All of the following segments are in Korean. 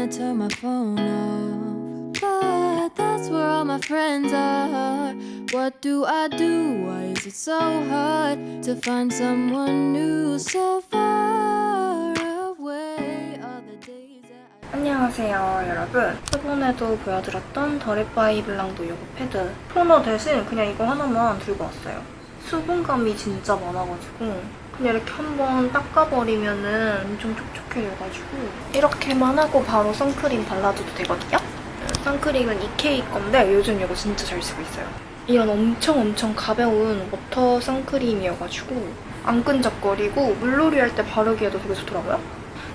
wanna turn my phone off, but that's where all my friends are. What do I do? Why is it so hard to find someone new so far away? All the days that I 안녕하세요 여러분 저번에도 보여드렸던 더리바이 블랑도 요거 패드 토너 대신 그냥 이거 하나만 들고 왔어요 수분감이 진짜 많아가지고 이렇게 한번 닦아버리면은 엄청 촉촉해져가지고 이렇게만 하고 바로 선크림 발라줘도 되거든요 선크림은 EK 건데 요즘 이거 진짜 잘 쓰고 있어요 이건 엄청 엄청 가벼운 워터 선크림이어가지고 안 끈적거리고 물놀이 할 때 바르기에도 되게 좋더라고요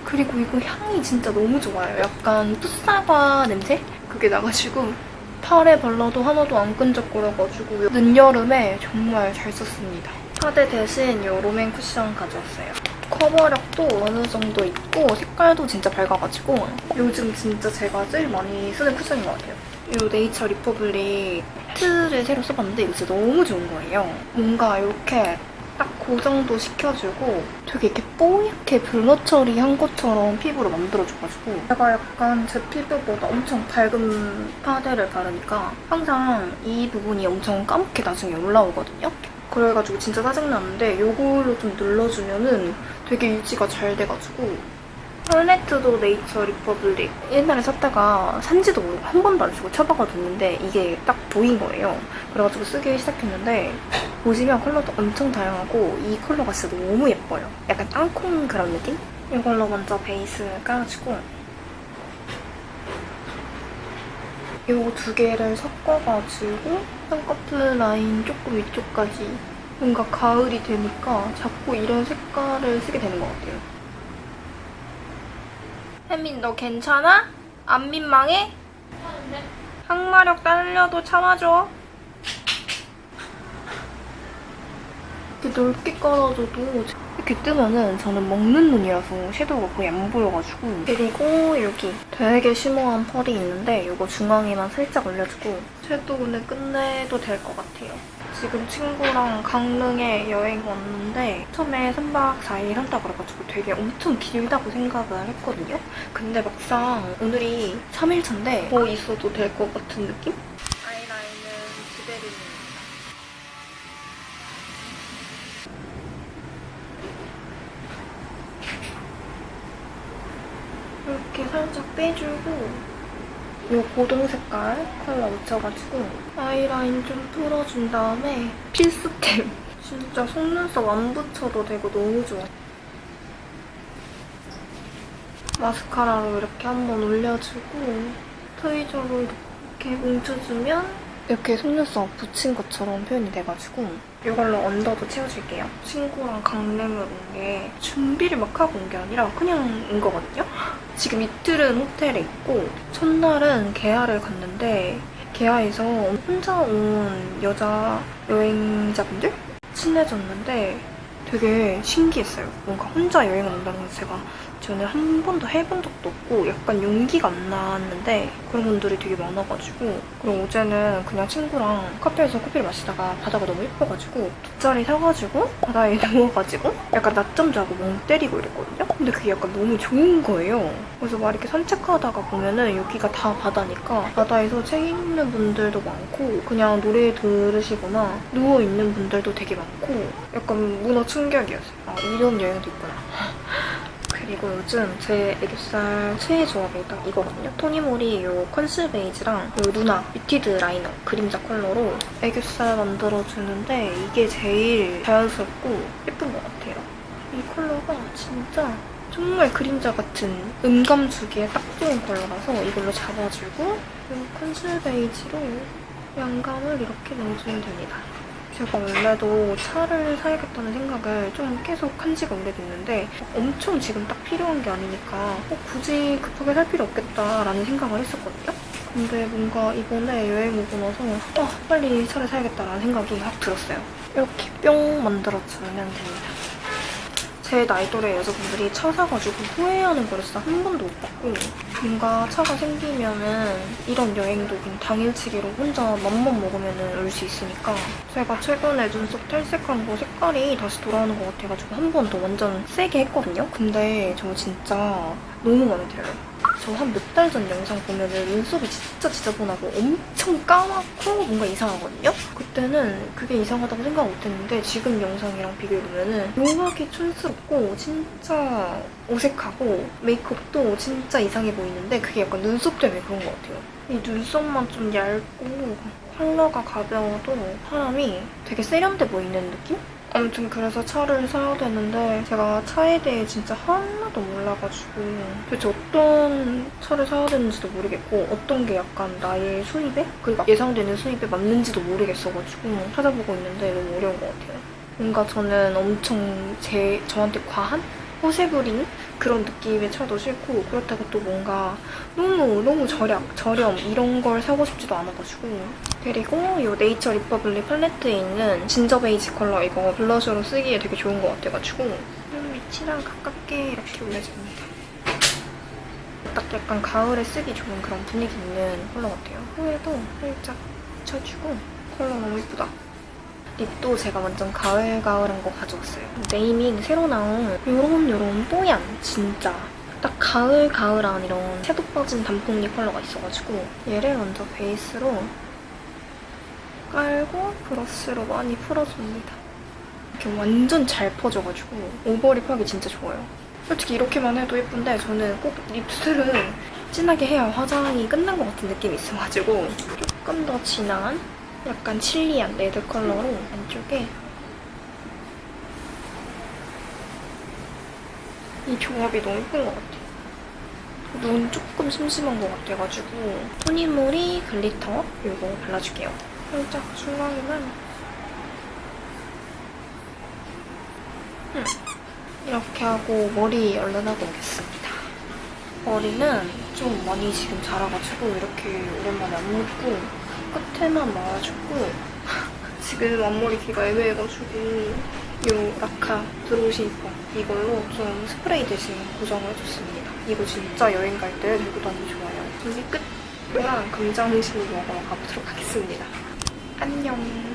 그리고 이거 향이 진짜 너무 좋아요. 약간 풋사과 냄새? 그게 나가지고 팔에 발라도 하나도 안 끈적거려가지고 늦여름에 정말 잘 썼습니다. 파데 대신 이 롬앤 쿠션 가져왔어요. 커버력도 어느 정도 있고 색깔도 진짜 밝아가지고 요즘 진짜 제가 제일 많이 쓰는 쿠션인 것 같아요. 이 네이처 리퍼블릭 팩트를 새로 써봤는데 이거 진짜 너무 좋은 거예요. 뭔가 이렇게 딱 고정도 시켜주고 되게 이렇게 뽀얗게 blur 처리한 것처럼 피부로 만들어줘가지고 제가 약간 제 피부보다 엄청 밝은 파데를 바르니까 항상 이 부분이 엄청 까맣게 나중에 올라오거든요. 그래가지고 진짜 짜증나는데 이걸로 좀 눌러주면은 되게 유지가 잘 돼가지고 팔레트도 네이처 리퍼블릭 옛날에 샀다가 산지도 모르고 한 번도 안 쓰고 처박아 뒀는데 이게 딱 보인 거예요. 그래가지고 쓰기 시작했는데 보시면 컬러도 엄청 다양하고 이 컬러가 진짜 너무 예뻐요. 약간 땅콩 그런 느낌? 이걸로 먼저 베이스 깔아주고 이거 두 개를 섞어가지고 쌍꺼풀 라인 조금 위쪽까지 뭔가 가을이 되니까 자꾸 이런 색깔을 쓰게 되는 것 같아요. 혜민 너 괜찮아? 안 민망해? 항마력 딸려도 참아줘. 이렇게 넓게 깔아줘도 이렇게 뜨면은 저는 먹는 눈이라서 섀도우가 거의 안 보여가지고 그리고 여기 되게 쉬머한 펄이 있는데 이거 중앙에만 살짝 올려주고 섀도우는 끝내도 될 것 같아요. 지금 친구랑 강릉에 여행 왔는데 처음에 3박 4일 한다 그래가지고 되게 엄청 길다고 생각을 했거든요. 근데 막상 오늘이 3일차인데 더 있어도 될 것 같은 느낌? 아이라인은 그대로입니다. 이렇게 살짝 빼주고 이 고동 색깔 컬러 묻혀가지고 아이라인 좀 풀어준 다음에 필수템. 진짜 속눈썹 안 붙여도 되고 너무 좋아. 마스카라로 이렇게 한번 올려주고 트위저로 이렇게 뭉쳐주면 이렇게 속눈썹 붙인 것처럼 표현이 돼가지고 이걸로 언더도 채워줄게요. 친구랑 강릉을 온 게 준비를 막 하고 온 게 아니라 그냥 온 거거든요. 지금 이틀은 호텔에 있고 첫날은 개하를 갔는데 개하에서 혼자 온 여자 여행자분들 친해졌는데 되게 신기했어요. 뭔가 혼자 여행을 온다는 건 제가 전에 한 번도 해본 적도 없고 약간 용기가 안 나왔는데 그런 분들이 되게 많아가지고 그리고 어제는 그냥 친구랑 카페에서 커피를 마시다가 바다가 너무 예뻐가지고 돗자리 사가지고 바다에 누워가지고 약간 낮잠 자고 멍 때리고 이랬거든요? 근데 그게 약간 너무 좋은 거예요. 그래서 막 이렇게 산책하다가 보면은 여기가 다 바다니까 바다에서 책 읽는 분들도 많고 그냥 노래 들으시거나 누워있는 분들도 되게 많고 약간 문화 충격이었어요. 아 이런 여행도 있구나. 그리고 요즘 제 애교살 최애 조합이 딱 이거거든요. 토니모리 이 컨실 베이지랑 이 누나 muted liner 그림자 컬러로 애교살 만들어주는데 이게 제일 자연스럽고 예쁜 것 같아요. 이 컬러가 진짜 정말 그림자 같은 음감 주기에 딱 좋은 컬러라서 이걸로 잡아주고 이 컨실 베이지로 양감을 이렇게 넣어주면 됩니다. 제가 원래도 차를 사야겠다는 생각을 좀 계속 한 지가 오래됐는데 엄청 지금 딱 필요한 게 아니니까 어, 굳이 급하게 살 필요 없겠다라는 생각을 했었거든요. 근데 뭔가 이번에 여행 오고 나서 아 빨리 차를 사야겠다라는 생각이 확 들었어요. 이렇게 뿅 만들어주면 됩니다. 제 나이 또래 여자분들이 차 사가지고 후회하는 거를 진짜 한 번도 못 봤고 뭔가 차가 생기면은 이런 여행도 그냥 당일치기로 혼자 맘만 먹으면은 올수 있으니까 제가 최근에 눈썹 탈색한 거 색깔이 다시 돌아오는 것 같아가지고 한 번 더 완전 세게 했거든요? 근데 저 진짜 너무 마음에 들어요. 저 한 몇 달 전 영상 보면 은 눈썹이 진짜 지저분하고 엄청 까맣고 뭔가 이상하거든요? 그때는 그게 이상하다고 생각 못했는데 지금 영상이랑 비교해보면은 묘하게 촌스럽고 진짜 어색하고 메이크업도 진짜 이상해 보이는데 그게 약간 눈썹 때문에 그런 것 같아요. 이 눈썹만 좀 얇고 컬러가 가벼워도 사람이 되게 세련돼 보이는 느낌? 아무튼 그래서 차를 사야 되는데 제가 차에 대해 진짜 하나도 몰라가지고 도대체 어떤 차를 사야 되는지도 모르겠고 어떤 게 약간 나의 수입에 그리고 예상되는 수입에 맞는지도 모르겠어가지고 찾아보고 있는데 너무 어려운 것 같아요. 뭔가 저는 엄청 제 저한테 과한 허세 부리는 그런 느낌의 차도 싫고 그렇다고 또 뭔가 너무 너무 절약 저렴 이런 걸 사고 싶지도 않아가지고 그리고 이 네이처 리퍼블릭 팔레트에 있는 진저 베이지 컬러 이거 블러셔로 쓰기에 되게 좋은 것 같아가지고 눈 밑이랑 가깝게 이렇게 올려줍니다. 딱 약간 가을에 쓰기 좋은 그런 분위기 있는 컬러 같아요. 코에도 살짝 묻혀주고 컬러 너무 예쁘다. 립도 제가 완전 가을가을한 거 가져왔어요. 네이밍 새로 나온 요런 요런 뽀얀 진짜 딱 가을가을한 이런 채도 빠진 단풍 립 컬러가 있어가지고 얘를 먼저 베이스로 깔고 브러쉬로 많이 풀어줍니다. 이렇게 완전 잘 퍼져가지고 overlip 하기 진짜 좋아요. 솔직히 이렇게만 해도 예쁜데 저는 꼭 립스를 진하게 해야 화장이 끝난 것 같은 느낌이 있어가지고 조금 더 진한 약간 칠리한 레드 컬러로 안쪽에 이 조합이 너무 예쁜 것 같아요. 눈 조금 심심한 것 같아가지고 토니모리 glitter 이거 발라줄게요. 살짝 중앙에만 음, 이렇게 하고 머리 얼른 하고 오겠습니다. 머리는 좀 많이 지금 자라가지고 이렇게 오랜만에 안 묶고 끝에만 말아주고 지금 앞머리 길이가 애매해가지고 이 라카 드로시퍼 이걸로 좀 스프레이 대신 고정을 해줬습니다. 이거 진짜 여행 갈 때 들고 다니기 좋아요. 준비 끝! 이랑 금장실 먹으러 가보도록 하겠습니다. 안녕.